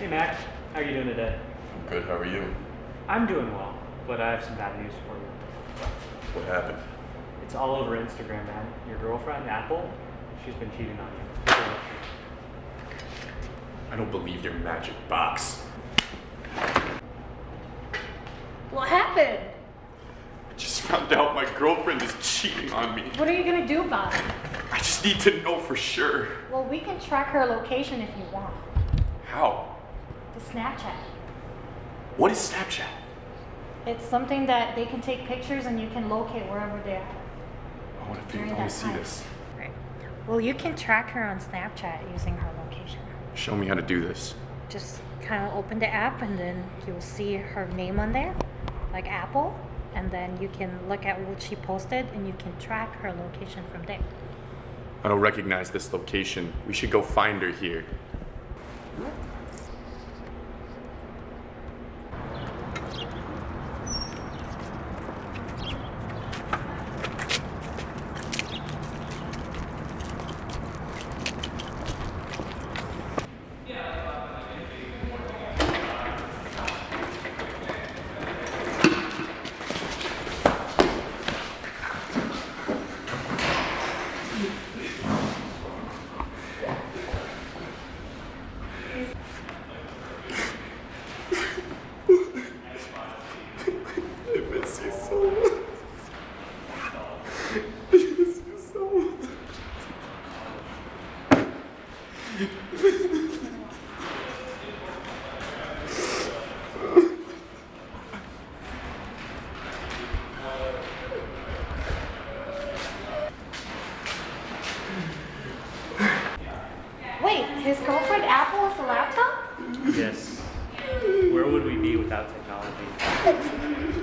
Hey Mac, how are you doing today? I'm good. How are you? I'm doing well, but I have some bad news for you. What happened? It's all over Instagram, man. Your girlfriend, Apple, she's been cheating on you. Take a look. I don't believe your magic box. What happened? I just found out my girlfriend is cheating on me. What are you gonna do about it? I just need to know for sure. Well, we can track her location if you want. How? The Snapchat. What is Snapchat? It's something that they can take pictures and you can locate wherever they are. I want to, During I want to see time. this. Right. Well, you can track her on Snapchat using her location. Show me how to do this. Just kind of open the app and then you'll see her name on there, like Apple. And then you can look at what she posted and you can track her location from there. I don't recognize this location. We should go find her here. I miss you so much. I miss you so much. Wait, his girlfriend Apple is a laptop? Yes. Where would we be without technology?